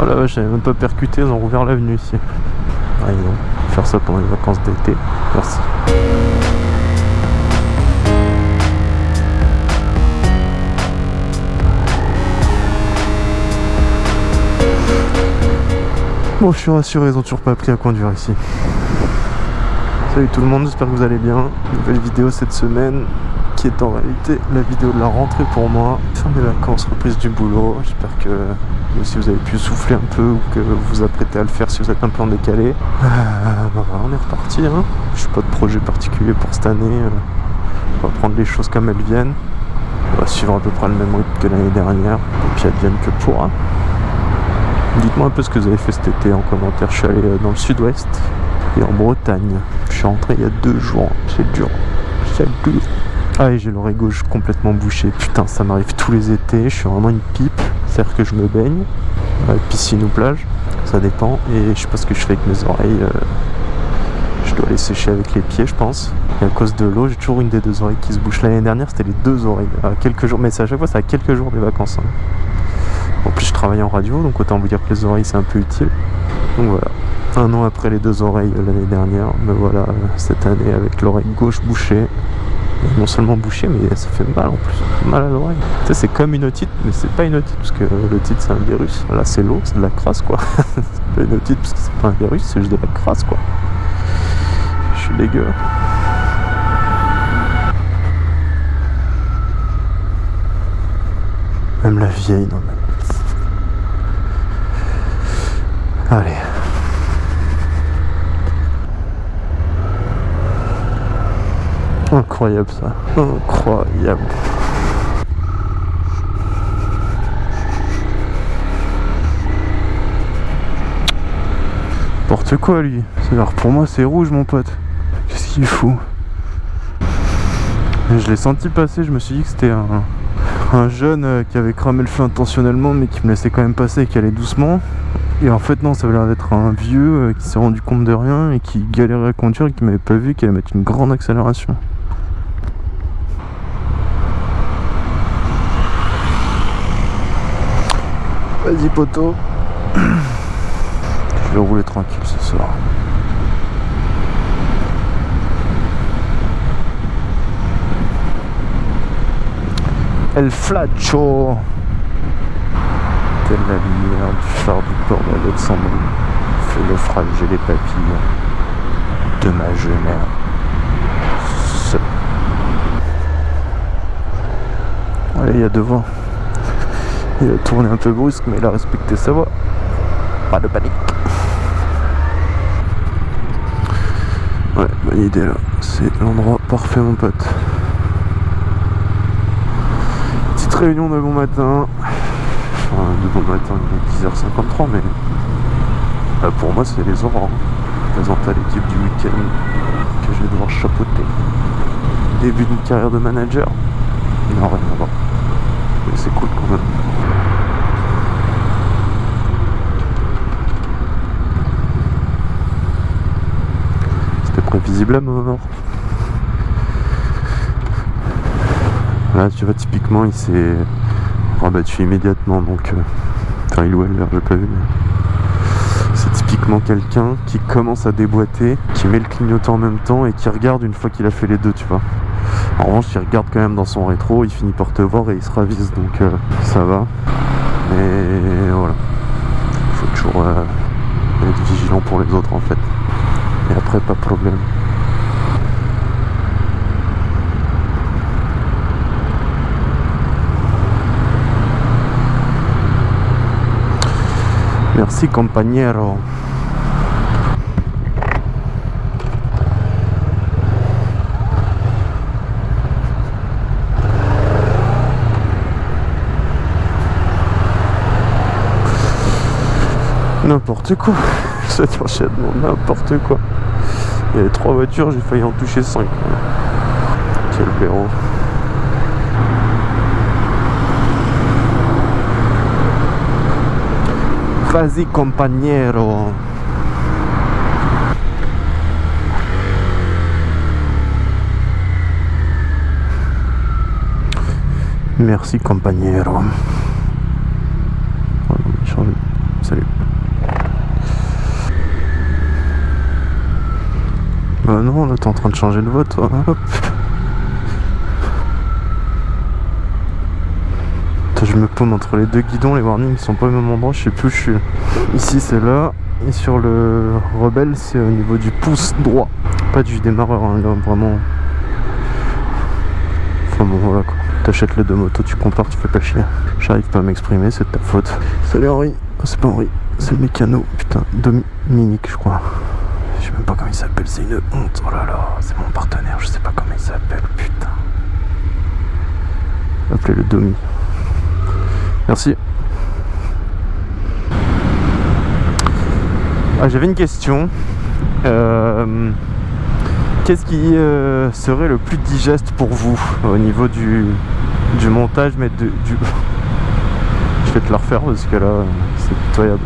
Oh la j'avais même pas percuté, ils ont rouvert l'avenue ici. Ah, ils faire ça pendant les vacances d'été. Merci. Bon, je suis rassuré, ils ont toujours pas appris à conduire ici. Salut tout le monde, j'espère que vous allez bien. Nouvelle vidéo cette semaine qui est en réalité la vidéo de la rentrée pour moi. Fin des vacances, reprise du boulot. J'espère que si vous avez pu souffler un peu ou que vous vous apprêtez à le faire si vous êtes un peu en décalé. Euh, on est reparti. Hein. Je suis pas de projet particulier pour cette année. Euh, on va prendre les choses comme elles viennent. On va suivre à peu près le même rythme que l'année dernière. Et puis advienne que pourra. Dites-moi un peu ce que vous avez fait cet été en commentaire. Je suis allé euh, dans le sud-ouest et en Bretagne. Je suis rentré il y a deux jours. C'est dur. C'est dur. Ah et j'ai l'oreille gauche complètement bouchée. Putain, ça m'arrive tous les étés. Je suis vraiment une pipe. C'est-à-dire que je me baigne. piscine ou plage. Ça dépend. Et je sais pas ce que je fais avec mes oreilles. Euh, je dois les sécher avec les pieds, je pense. Et à cause de l'eau, j'ai toujours une des deux oreilles qui se bouche. L'année dernière, c'était les deux oreilles. À quelques jours. Mais c'est à chaque fois, c'est à quelques jours des vacances. Hein. En plus, je travaille en radio, donc autant vous dire que les oreilles, c'est un peu utile. Donc voilà. Un an après les deux oreilles l'année dernière, me voilà cette année avec l'oreille gauche bouchée non seulement bouché, mais ça fait mal en plus. Mal à l'oreille. Tu sais, c'est comme une otite, mais c'est pas une otite, parce que l'otite c'est un virus. Là, c'est l'eau, c'est de la crasse, quoi. c'est pas une otite, parce que c'est pas un virus, c'est juste de la crasse, quoi. Je suis dégueu. Même la vieille, non, mais... Allez. Incroyable ça. Incroyable. N'importe quoi lui. Alors pour moi c'est rouge mon pote. Qu'est-ce qu'il fout? Je l'ai senti passer, je me suis dit que c'était un, jeune euh, qui avait cramé le feu intentionnellement mais qui me laissait quand même passer et qui allait doucement. Et en fait non, ça avait l'air d'être un vieux euh, qui s'est rendu compte de rien et qui galérait à conduire et qui m'avait pas vu, qui allait mettre une grande accélération. Vas-y poteau. Je vais rouler tranquille ce soir. El Flaccio Telle la lumière du phare du port d'Alexandrie fait naufrager les papilles de ma jeunesse. Allez, il y a devant. Il a tourné un peu brusque, mais il a respecté sa voie. Pas de panique. Ouais, bonne idée là. C'est l'endroit parfait, mon pote. Petite réunion de bon matin. Enfin, de bon matin, il est 10h53, mais bah, pour moi, c'est les aurores. Présente à l'équipe du week-end que je vais devoir chapeauter. Début d'une carrière de manager. Non, rien à voir. Mais c'est cool quand même. visiblement mort. Là, tu vois, typiquement, il s'est rabattu immédiatement, donc... Euh, enfin, il ou elle, j'ai pas vu, C'est typiquement quelqu'un qui commence à déboîter, qui met le clignotant en même temps et qui regarde une fois qu'il a fait les deux, tu vois. En revanche, il regarde quand même dans son rétro, il finit par te voir et il se ravise, donc euh, ça va. Mais voilà. Il faut toujours euh, être vigilant pour les autres, en fait. Et après, pas de problème. Merci compañero. N'importe quoi. Cet enchaînement, n'importe quoi. Il y avait trois voitures, j'ai failli en toucher cinq. Quel blaireau. Vas-y compagnero Merci compagnero salut. Bah non, là t'es en train de changer de vote, toi. Hop. Attends, je me paume entre les deux guidons, les warnings sont pas au même endroit, je sais plus où je suis. Ici c'est là, et sur le rebelle c'est au niveau du pouce droit. Pas du démarreur, hein, là vraiment. Enfin bon voilà quoi. T'achètes les deux motos, tu compares, tu fais pas chier. J'arrive pas à m'exprimer, c'est de ta faute. Salut Henri. Oh, c'est pas Henri, c'est le mécano. Putain, Dominique je crois. Sais même pas comment il s'appelle, c'est une honte. Oh là là, c'est mon partenaire, je sais pas comment il s'appelle, putain. Appelez le Domi. Merci. Ah, j'avais une question. Euh, Qu'est-ce qui euh, serait le plus digeste pour vous au niveau du, du montage, mais de, du... Je vais te la refaire parce que là, c'est pitoyable.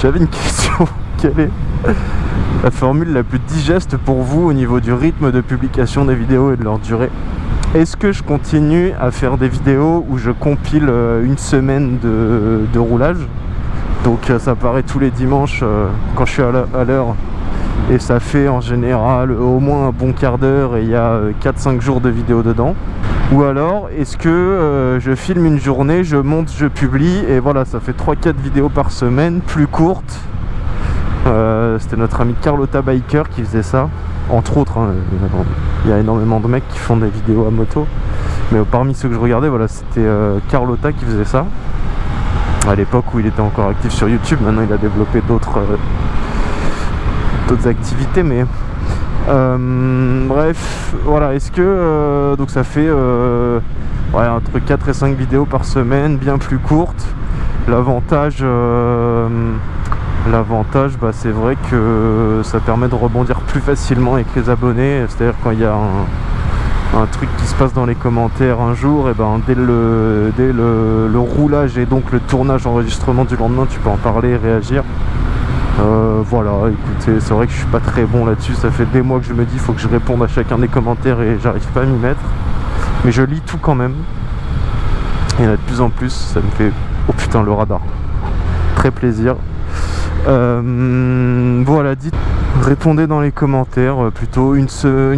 J'avais une question. Quelle est la formule la plus digeste pour vous au niveau du rythme de publication des vidéos et de leur durée. Est-ce que je continue à faire des vidéos où je compile euh, une semaine de, roulage? Donc euh, ça paraît tous les dimanches euh, quand je suis à l'heure. Et ça fait en général au moins un bon quart d'heure et il y a 4-5 jours de vidéo dedans. Ou alors est-ce que je filme une journée, je monte, je publie et voilà ça fait 3-4 vidéos par semaine plus courtes euh, c'était notre ami Carlotta Biker qui faisait ça. Entre autres hein, il y a énormément de mecs qui font des vidéos à moto. Mais parmi ceux que je regardais voilà c'était euh, Carlotta qui faisait ça. À l'époque où il était encore actif sur YouTube maintenant il a développé d'autres d'autres activités mais euh, bref voilà est-ce que euh, donc ça fait euh, entre 4 et 5 vidéos par semaine bien plus courtes. L'avantage euh, l'avantage bah, c'est vrai que ça permet de rebondir plus facilement avec les abonnés c'est à dire quand il y a un, truc qui se passe dans les commentaires un jour et ben dès le dès le, roulage et donc le tournage enregistrement du lendemain tu peux en parler et réagir euh, voilà, écoutez, c'est vrai que je suis pas très bon là-dessus. Ça fait des mois que je me dis, faut que je réponde à chacun des commentaires et j'arrive pas à m'y mettre. Mais je lis tout quand même. En a de plus en plus, ça me fait... Oh putain, le radar. Très plaisir. Euh, voilà, dites, répondez dans les commentaires. Euh, plutôt une,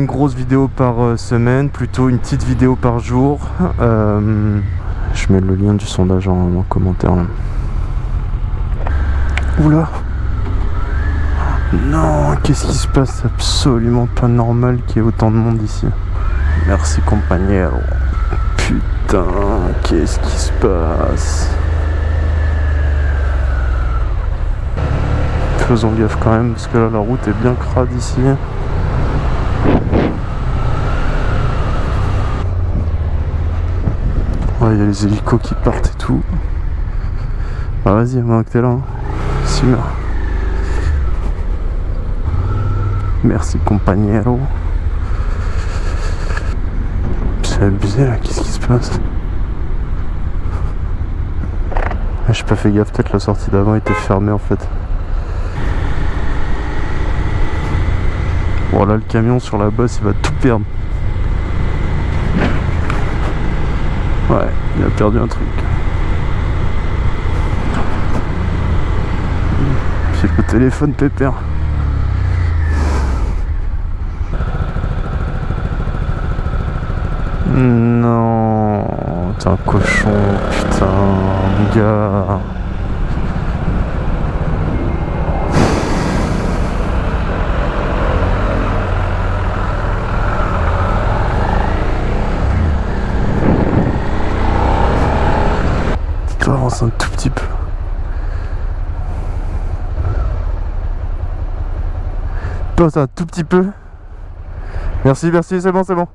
grosse vidéo par euh, semaine, plutôt une petite vidéo par jour. Je mets le lien du sondage en, en commentaire. Oula non, qu'est-ce qui se passe? Absolument pas normal qu'il y ait autant de monde ici. Merci compagnon. Putain, qu'est-ce qui se passe? Faisons gaffe quand même, parce que là la route est bien crade ici. Il y a les hélicos qui partent et tout. Ah vas-y, moi que t'es là. Hein. Merci compagnero. C'est abusé là, qu'est-ce qui se passe? Ah, J'ai pas fait gaffe, peut-être la sortie d'avant était fermée en fait. Bon là le camion sur la bosse il va tout perdre. Ouais, il a perdu un truc. J'ai le téléphone pépère. Non, t'es un cochon, putain, gars. Tu avances un tout petit peu. Un tout petit peu. Merci, merci, c'est bon, c'est bon.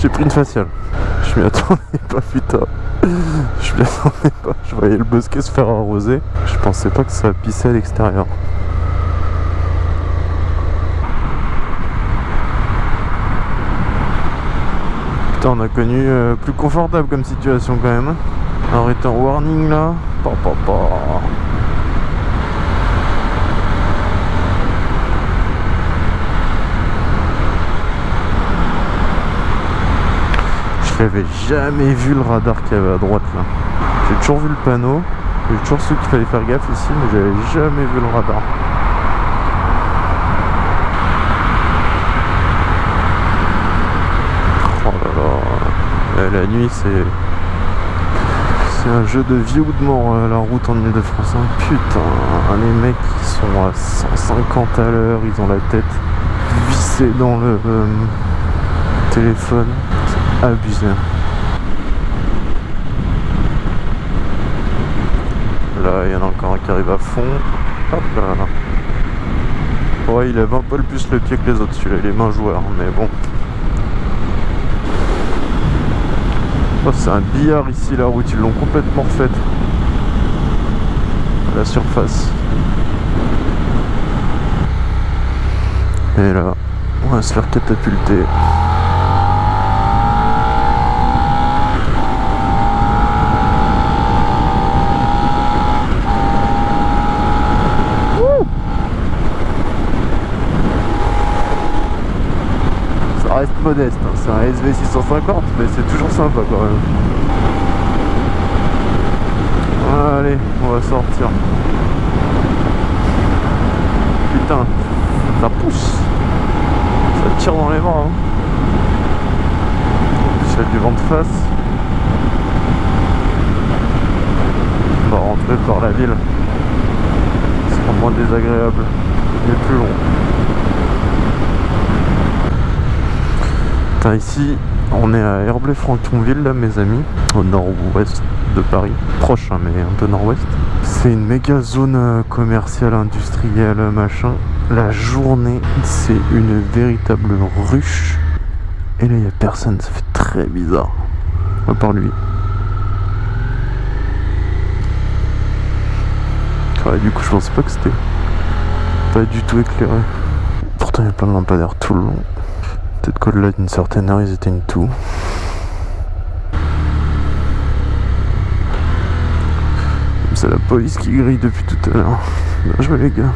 J'ai pris une faciale. Je m'y attendais pas, putain. Je m'y attendais pas. Je voyais le bosquet se faire arroser. Je pensais pas que ça pissait à l'extérieur. On a connu euh, plus confortable comme situation quand même. Hein. Un warning là. Je n'avais jamais vu le radar qu'il y avait à droite là. J'ai toujours vu le panneau. J'ai toujours su qu'il fallait faire gaffe ici, mais j'avais jamais vu le radar. La nuit c'est... C'est un jeu de vie ou de mort euh, la route en Ile-de-France. hein. Putain, les mecs qui sont à 150 à l'heure, ils ont la tête vissée dans le euh, téléphone. C'est abusé. Là, il y en a encore un qui arrive à fond. Hop là. Ouais, il lève un peu plus le pied que les autres, celui-là, il est main joueur, mais bon. Oh, c'est un billard ici, la route, ils l'ont complètement refaite. La surface. Et là, on va se faire catapulter. Ça reste modeste, hein. C'est un SV 650, mais c'est toujours sympa quand même. Allez, on va sortir. Putain, ça pousse. Ça tire dans les bras. Hein. A du vent de face. On va rentrer par la ville. Ce sera moins désagréable, mais plus long. Putain, ici, on est à Herblay-Franconville, là, mes amis, au nord-ouest de Paris. Proche, hein, mais un peu nord-ouest. C'est une méga zone euh, commerciale, industrielle, machin. La journée, c'est une véritable ruche. Et là, il n'y a personne, ça fait très bizarre. À part lui. Ouais, du coup, je pensais pas que c'était pas du tout éclairé. Pourtant, il y a plein de lampadaires tout le long. Peut-être qu'au-delà d'une certaine heure, ils éteignent tout. C'est la police qui grille depuis tout à l'heure. Bien joué les gars.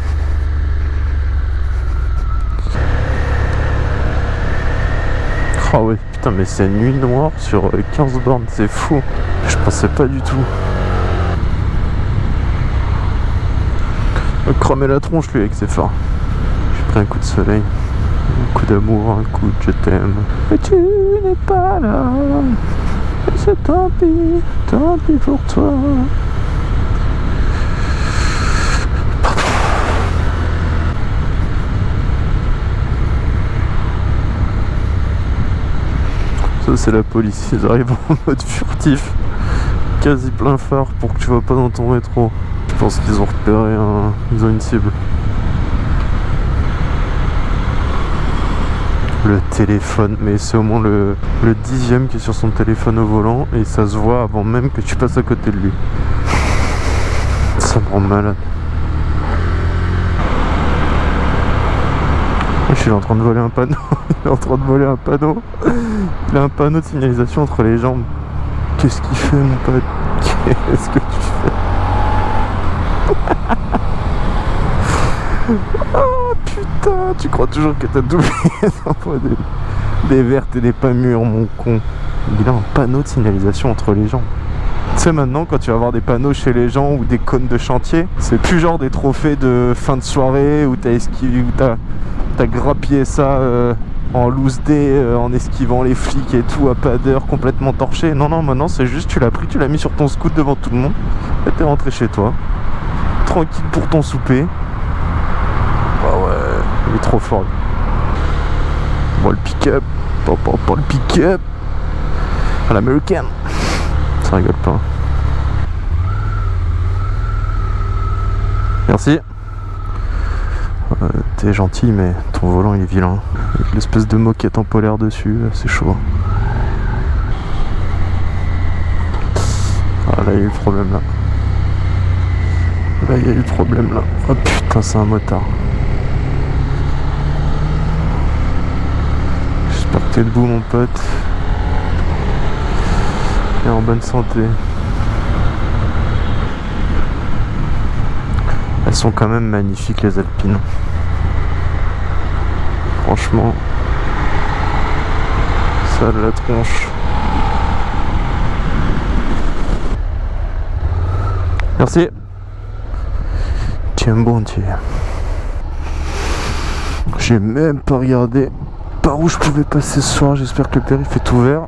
Ah ouais, putain, mais c'est nuit noire sur euh, 15 bornes, c'est fou. Je pensais pas du tout. Me Cramer la tronche lui avec ses phares. J'ai pris un coup de soleil, un coup d'amour, un coup de je t'aime. Mais tu n'es pas là. Et c'est tant pis, tant pis pour toi. Ça c'est la police, ils arrivent en mode furtif, quasi plein phare pour que tu vas pas dans ton métro. Je pense qu'ils ont repéré un... ils ont une cible. Le téléphone, mais c'est au moins le, dixième qui est sur son téléphone au volant et ça se voit avant même que tu passes à côté de lui. Ça me rend malade. Je suis en train de voler un panneau. Il est en train de voler un panneau. Il a un panneau de signalisation entre les jambes. Qu'est-ce qu'il fait mon pote? Qu'est-ce que tu fais? putain Tu crois toujours que t'as doublé des, vertes et des pas mûres mon con. Il a un panneau de signalisation entre les jambes. Tu sais maintenant quand tu vas voir des panneaux chez les gens ou des cônes de chantier, c'est plus genre des trophées de fin de soirée où t'as esquivé, où t'as grappillé ça euh, en loose day, euh, en esquivant les flics et tout à pas d'heure, complètement torché. Non, non, maintenant c'est juste tu l'as pris, tu l'as mis sur ton scoot devant tout le monde et t'es rentré chez toi. Tranquille pour ton souper. Ah ouais, il est trop fort. Bon, le pick-up, pas le pick-up. À l'américaine. Ça rigole pas. Merci. Euh, T'es gentil, mais ton volant il est vilain. Avec l'espèce de moquette en polaire dessus, euh, c'est chaud. Ah là, il y a eu le problème là. Là, il y a eu le problème là. Oh putain, c'est un motard. T'es debout mon pote. Et en bonne santé. Elles sont quand même magnifiques les alpines. Franchement. Ça de la tronche. Merci. Tiens bon Dieu. J'ai même pas regardé par où je pouvais passer ce soir. J'espère que le périph' est ouvert.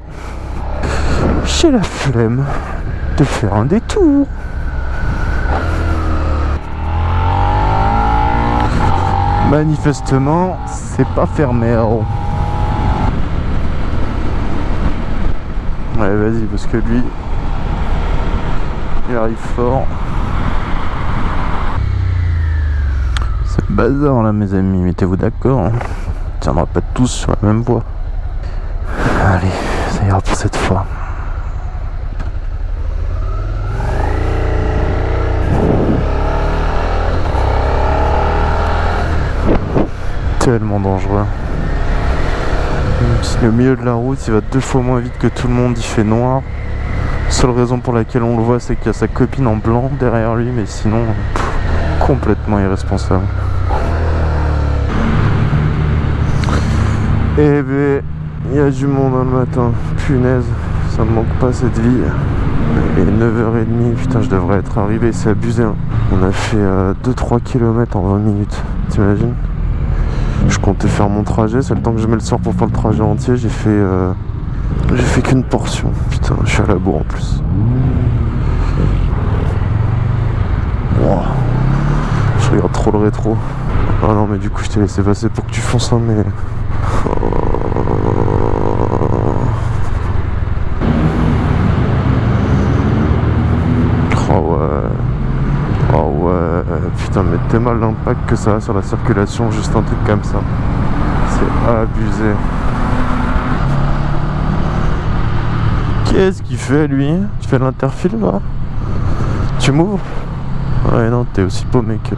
J'ai la flemme de faire un détour. Manifestement, c'est pas fermé. Oh. Ouais, vas-y, parce que lui, il arrive fort. C'est bazar là, mes amis, mettez-vous d'accord. Tiendra pas tous sur la même voie. Allez, ça ira pour cette fois. Tellement dangereux. Si le milieu de la route, il va deux fois moins vite que tout le monde, il fait noir. Seule raison pour laquelle on le voit, c'est qu'il y a sa copine en blanc derrière lui, mais sinon, complètement irresponsable. Eh ben, il y a du monde le matin. Punaise, ça me manque pas cette vie. Est 9h30, putain, je devrais être arrivé, c'est abusé. Hein. On a fait 2-3 euh, km en 20 minutes, t'imagines? Je comptais faire mon trajet, c'est le temps que je mets le soir pour faire le trajet entier, j'ai fait... Euh, j'ai fait qu'une portion. Putain, je suis à la bourre en plus. Je regarde trop le rétro. Ah non, mais du coup, je t'ai laissé passer pour que tu fonces, hein, mais ouais. Oh ouais. Mal l'impact que ça a sur la circulation, juste un truc comme ça. C'est abusé. Qu'est-ce qu'il fait lui? Tu fais l'interfile là? Tu m'ouvres? Ouais non t'es aussi paumé que...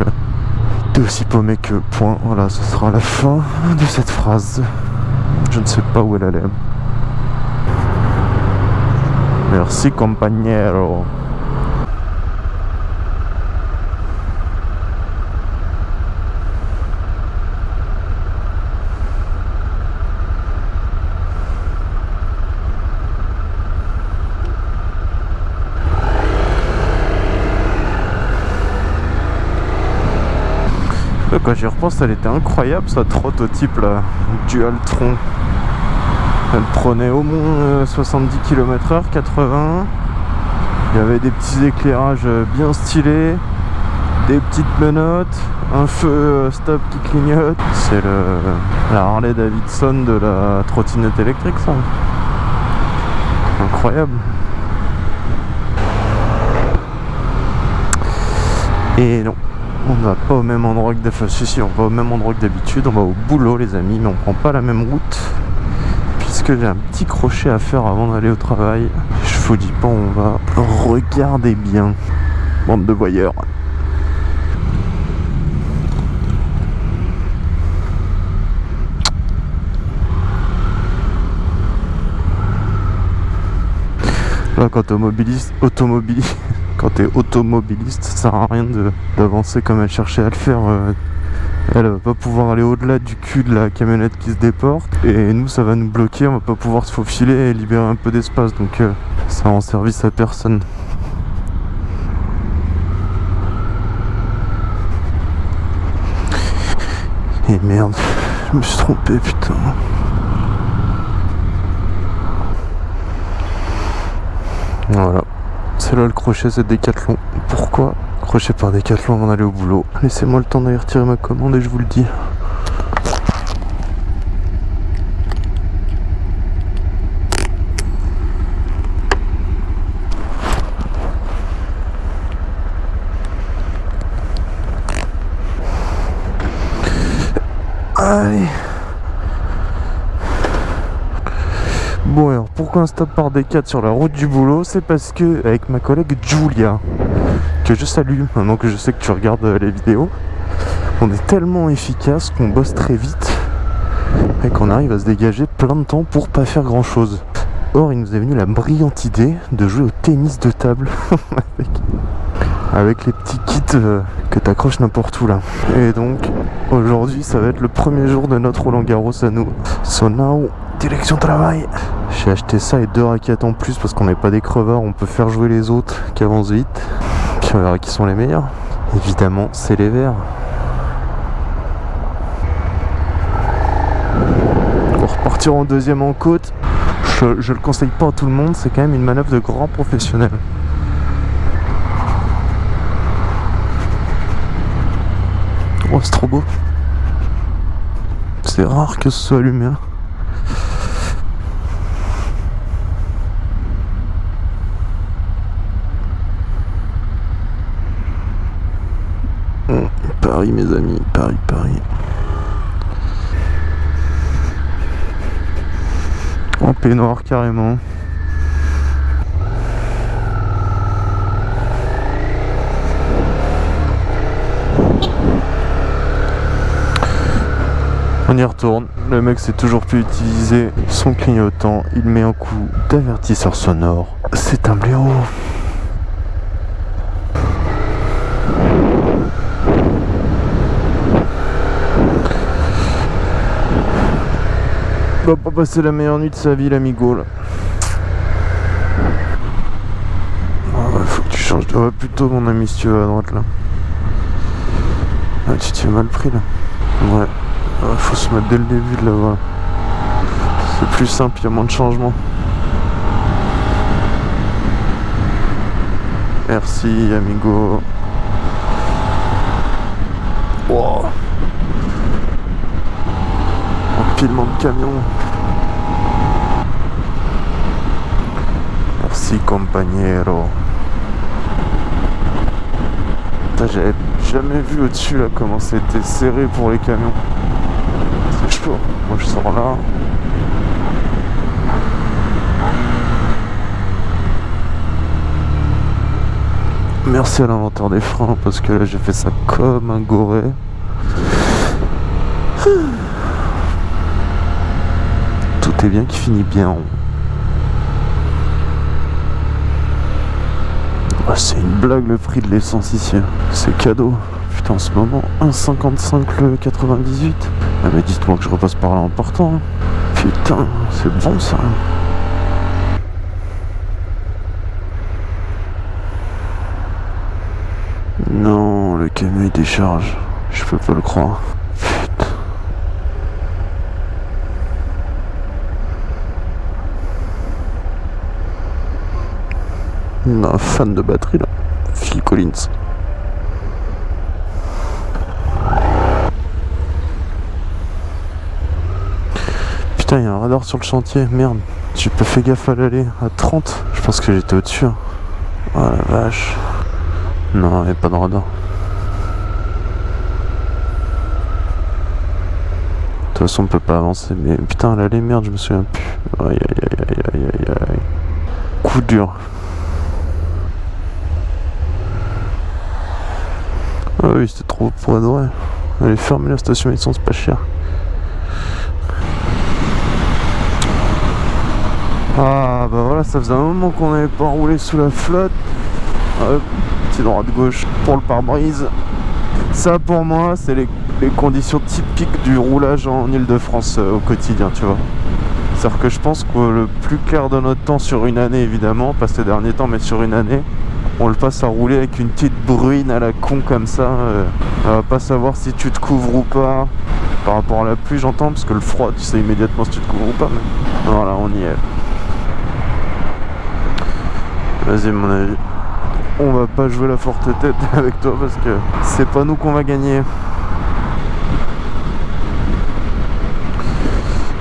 T'es aussi paumé que point. Voilà ce sera la fin de cette phrase. Je ne sais pas où elle allait. Merci compagnero. Quand j'y repense, elle était incroyable sa prototype là, Dualtron. Elle prenait au moins 70 km/h, 80. Il y avait des petits éclairages bien stylés, des petites menottes, un feu euh, stop qui clignote. C'est la Harley Davidson de la trottinette électrique ça. Incroyable. Et non, on va pas au même endroit que d'habitude. On va au même endroit que d'habitude. On va au boulot, les amis, mais on prend pas la même route. Puisque j'ai un petit crochet à faire avant d'aller au travail. Je vous dis pas, on va regarder bien. Bande de voyeurs. Là, quand automobiliste, automobiliste, quand tu es automobiliste, ça sert à rien d'avancer comme elle cherchait à le faire. Euh, elle va pas pouvoir aller au-delà du cul de la camionnette qui se déporte et nous ça va nous bloquer, on va pas pouvoir se faufiler et libérer un peu d'espace donc euh, ça rend service à personne. Et merde, je me suis trompé putain. Voilà. C'est là le crochet, c'est Décathlon. Pourquoi? Crochet par Décathlon avant d'aller au boulot Laissez-moi le temps d'aller retirer ma commande et je vous le dis. Allez Bon alors pourquoi un stop par D4 sur la route du boulot C'est parce que avec ma collègue Julia, que je salue maintenant que je sais que tu regardes euh, les vidéos, on est tellement efficace qu'on bosse très vite et qu'on arrive à se dégager plein de temps pour pas faire grand chose. Or il nous est venu la brillante idée de jouer au tennis de table avec, les petits kits euh, que tu accroches n'importe où là. Et donc aujourd'hui ça va être le premier jour de notre Roland Garros à nous. So now Direction travail J'ai acheté ça et deux raquettes en plus parce qu'on n'est pas des crevards, on peut faire jouer les autres qui avancent vite. Puis on verra qui sont les meilleurs. Évidemment, c'est les verts. Pour repartir en deuxième en côte, je, le conseille pas à tout le monde, c'est quand même une manœuvre de grand professionnel. Oh, c'est trop beau. C'est rare que ce soit allumé. hein. Paris, mes amis, Paris, Paris. En peignoir, carrément. On y retourne. Le mec sait toujours plus utiliser son clignotant. Il met un coup d'avertisseur sonore. C'est un blaireau. Va pas passer la meilleure nuit de sa vie, l'amigo là. Ah ouais, faut que tu changes de voie plutôt, mon ami, si tu vas à droite là. Ah, tu t'es mal pris là. Ouais. Ah, faut se mettre dès le début de la voie. C'est plus simple, il y a moins de changements. Merci, amigo. Empilement de camions. Merci, compagnero. J'avais jamais vu au-dessus là comment c'était serré pour les camions. C'est chaud. Moi je sors là. Merci à l'inventeur des freins parce que là j'ai fait ça comme un goré. Tout est bien qui finit bien. Ah, c'est une blague le prix de l'essence ici. C'est cadeau. Putain, en ce moment, 1,55 le 98. Ah, mais dites-moi que je repasse par là en partant. hein. Putain, c'est bon ça. Non, le camion il décharge. Je peux pas le croire. Putain. Un fan de batterie là. Phil Collins. Putain, il y a un radar sur le chantier. Merde. J'ai pas fait gaffe à l'aller. À 30. Je pense que j'étais au-dessus. hein. Oh la vache. Non, il n'y a pas de radar. De toute façon, on peut pas avancer. Mais putain, l'aller, merde, je me souviens plus. Aïe aïe aïe aïe aïe aïe. Coup dur. Ah oui, c'était trop pour adorer. Allez, fermer la station essence, pas cher. Ah bah voilà, ça faisait un moment qu'on n'avait pas roulé sous la flotte. Hop, petit droit de gauche pour le pare-brise. Ça pour moi, c'est les, les conditions typiques du roulage en Ile-de-France euh, au quotidien, tu vois. C'est-à-dire que je pense que le plus clair de notre temps sur une année, évidemment, pas ces derniers temps, mais sur une année, on le passe à rouler avec une petite bruine à la con comme ça. euh, on va pas savoir si tu te couvres ou pas. Par rapport à la pluie, j'entends, parce que le froid, tu sais immédiatement si tu te couvres ou pas. Voilà, on y est. Vas-y, mon avis. On va pas jouer la forte tête avec toi parce que c'est pas nous qu'on va gagner.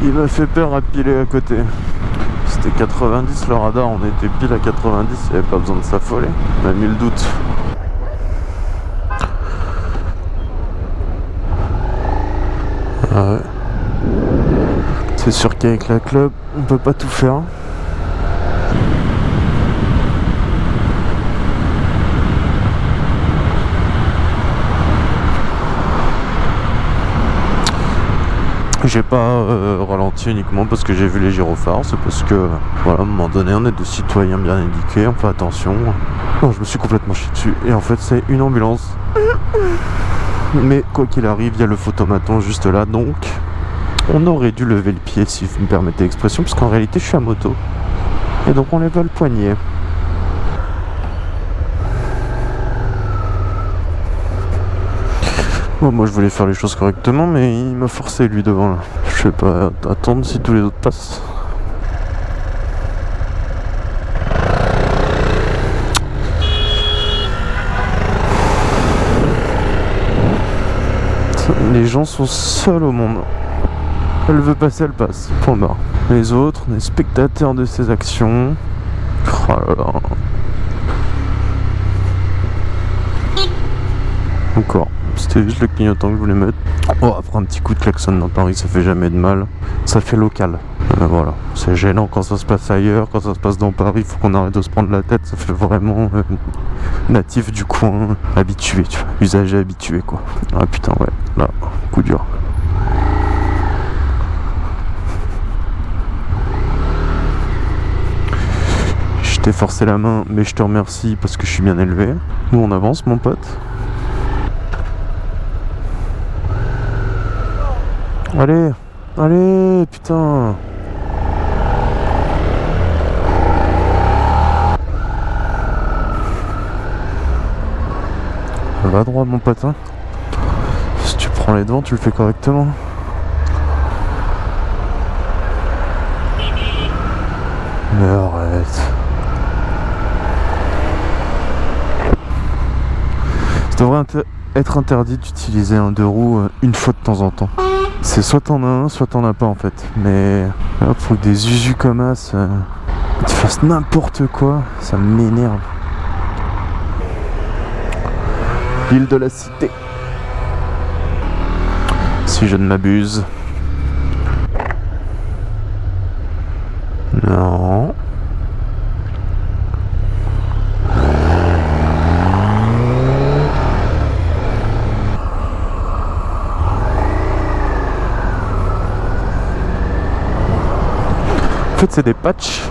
Il m'a fait peur à piler à côté. C'était 90 le radar, on était pile à 90, il n'y avait pas besoin de s'affoler. On a mis le doute. Ah. C'est sûr qu'avec la club, on peut pas tout faire. J'ai pas euh, ralenti uniquement parce que j'ai vu les gyrophares, c'est parce que, voilà, à un moment donné, on est des citoyens bien indiqués, on fait attention. Non, je me suis complètement chié dessus. Et en fait, c'est une ambulance. Mais quoi qu'il arrive, il y a le photomaton juste là, donc on aurait dû lever le pied, si vous me permettez l'expression, parce qu'en réalité, je suis à moto. Et donc, on lève le poignet. Bon, moi je voulais faire les choses correctement, mais il m'a forcé lui devant là. Je sais pas attendre si tous les autres passent. Les gens sont seuls au monde. Elle veut passer, elle passe. Point barre. Les autres, les spectateurs de ses actions. Oh. Encore. C'était juste le clignotant que je voulais mettre. Oh, après un petit coup de klaxon dans Paris, ça fait jamais de mal. Ça fait local. Euh, voilà. C'est gênant quand ça se passe ailleurs, quand ça se passe dans Paris, faut qu'on arrête de se prendre la tête. Ça fait vraiment euh, natif du coin, habitué, tu vois. Usager habitué, quoi. Ah putain, ouais. Là, coup dur. Je t'ai forcé la main, mais je te remercie parce que je suis bien élevé. Nous, on avance, mon pote. Allez, allez, putain. Va droit, mon pote. hein. Si tu prends les devants, tu le fais correctement. Mais arrête. Ça devrait être interdit d'utiliser un deux roues euh, une fois de temps en temps. C'est soit t'en as un, soit t'en as pas en fait. Mais là, pour que des usus comme as euh, tu fasses n'importe quoi, ça m'énerve. L'île de la cité. Si je ne m'abuse. Non. Des patchs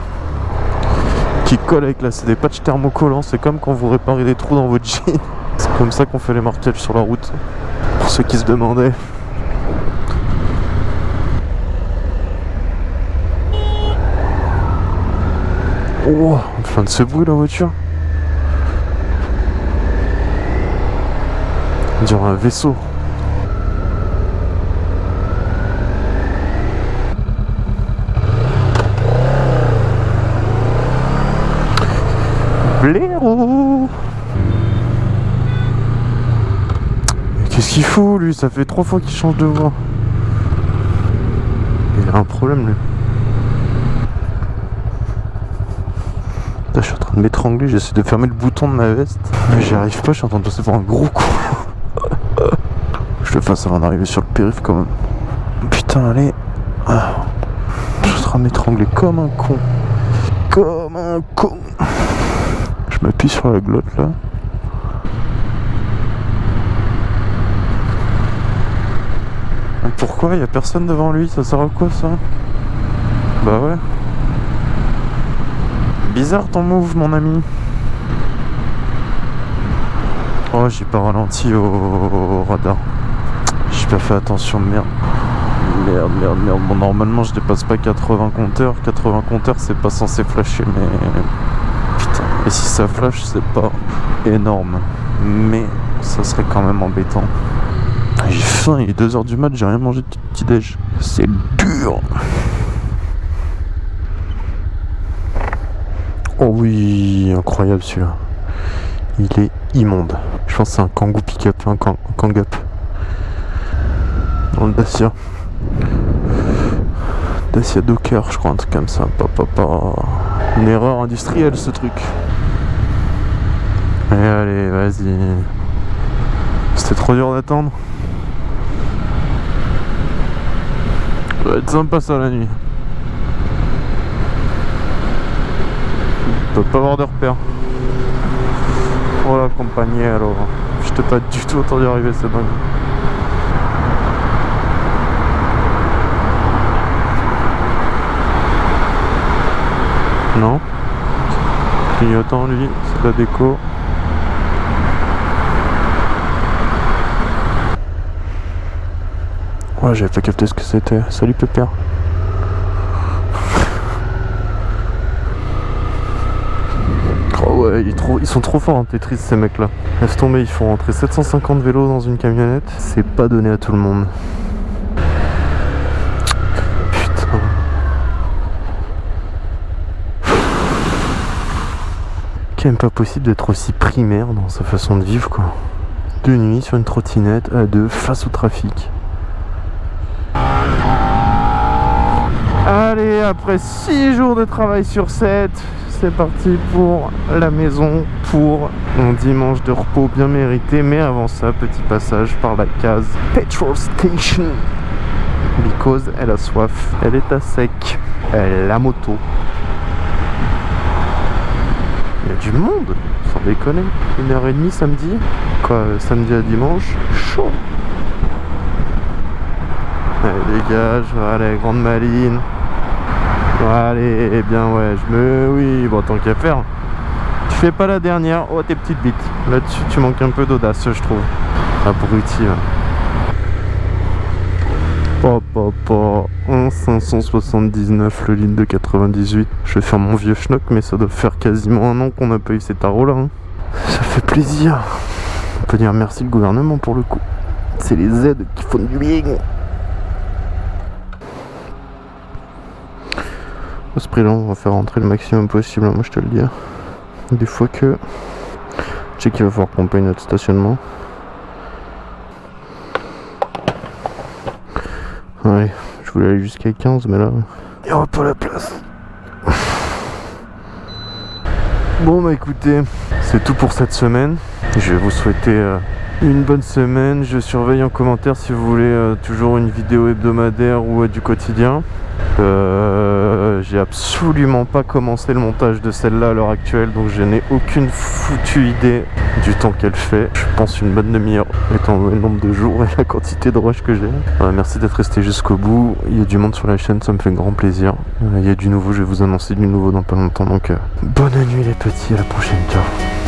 qui collent avec là. C'est des patchs thermocollants. C'est comme quand vous réparez des trous dans votre jean. C'est comme ça qu'on fait les marquages sur la route. Pour ceux qui se demandaient. Oh, train de se bruit la voiture. On dirait un vaisseau. Mais Qu'est-ce qu'il fout lui? Ça fait trois fois qu'il change de voix. Il a un problème lui. Putain, je suis en train de m'étrangler, j'essaie de fermer le bouton de ma veste. Mais j'y arrive pas, je suis en train de passer pour un gros con. je le fasse avant d'arriver sur le périph' quand même. Putain, allez. Ah. Je suis en train de m'étrangler comme un con. Comme un con. Je m'appuie sur la glotte là. Pourquoi il y a personne devant lui? Ça sert à quoi ça? Bah ouais. Bizarre ton move mon ami. Oh j'ai pas ralenti au, radar. J'ai pas fait attention merde. Merde merde merde. Bon normalement je dépasse pas 80 compteurs. 80 compteurs c'est pas censé flasher mais et si ça flash, c'est pas énorme. Mais ça serait quand même embêtant. J'ai faim, il est 2h du mat, j'ai rien mangé de petit déj. C'est dur. Oh oui, incroyable celui-là. Il est immonde. Je pense que c'est un Kangoo pick-up, un Kang- Kang-up. Dans le Dacia. Dacia Docker, je crois, un truc comme ça. Pa, pa, pa. Une erreur industrielle ce truc. Allez, allez, vas-y. C'était trop dur d'attendre. Ça va être sympa ça la nuit. On peut pas avoir de repères. La compagnie alors. Je t'ai pas du tout entendu arriver, c'est dingue. Non Clignotant lui, c'est la déco. Ouais, j'avais pas capté ce que c'était. Salut Pépère. Oh ouais, ils, trop- ils sont trop forts en Tetris ces mecs là. Laisse tomber, ils font rentrer 750 vélos dans une camionnette. C'est pas donné à tout le monde. Putain. Quand même pas possible d'être aussi primaire dans sa façon de vivre quoi. De nuit sur une trottinette à deux face au trafic. Allez, après 6 jours de travail sur 7, c'est parti pour la maison pour un dimanche de repos bien mérité. Mais avant ça, petit passage par la case Petrol Station. Because elle a soif, elle est à sec, elle a moto. Il y a du monde, sans déconner. Une heure et demie samedi, quoi, samedi à dimanche, chaud. Allez, dégage, allez, grande maline. Allez, eh bien ouais, je me... Oui, bon, tant qu'à faire. Tu fais pas la dernière. Oh, tes petites bites. Là-dessus, tu manques un peu d'audace, je trouve. Abruti, là. Hop, hop, hop. 1,579 le ligne de 98. Je vais faire mon vieux schnock, mais ça doit faire quasiment un an qu'on n'a pas eu ces tarots là. hein. Ça fait plaisir. On peut dire merci le gouvernement pour le coup. C'est les aides qui font du bien. À ce prix-là, on va faire rentrer le maximum possible, hein, moi je te le dis. Des fois que. Je sais qu'il va falloir qu'on paye notre stationnement. Ouais, je voulais aller jusqu'à 15, mais là, il n'y aura pas la place. Bon, bah écoutez, c'est tout pour cette semaine. Je vais vous souhaiter euh, une bonne semaine. Je surveille en commentaire si vous voulez euh, toujours une vidéo hebdomadaire ou euh, du quotidien. Euh, j'ai absolument pas commencé le montage de celle-là à l'heure actuelle, donc je n'ai aucune foutue idée du temps qu'elle fait. Je pense une bonne demi-heure, étant le nombre de jours et la quantité de rush que j'ai. Voilà, merci d'être resté jusqu'au bout. Il y a du monde sur la chaîne, ça me fait grand plaisir. Euh, Il y a du nouveau, je vais vous annoncer du nouveau dans pas longtemps. Donc, euh, bonne nuit les petits, à la prochaine, ciao.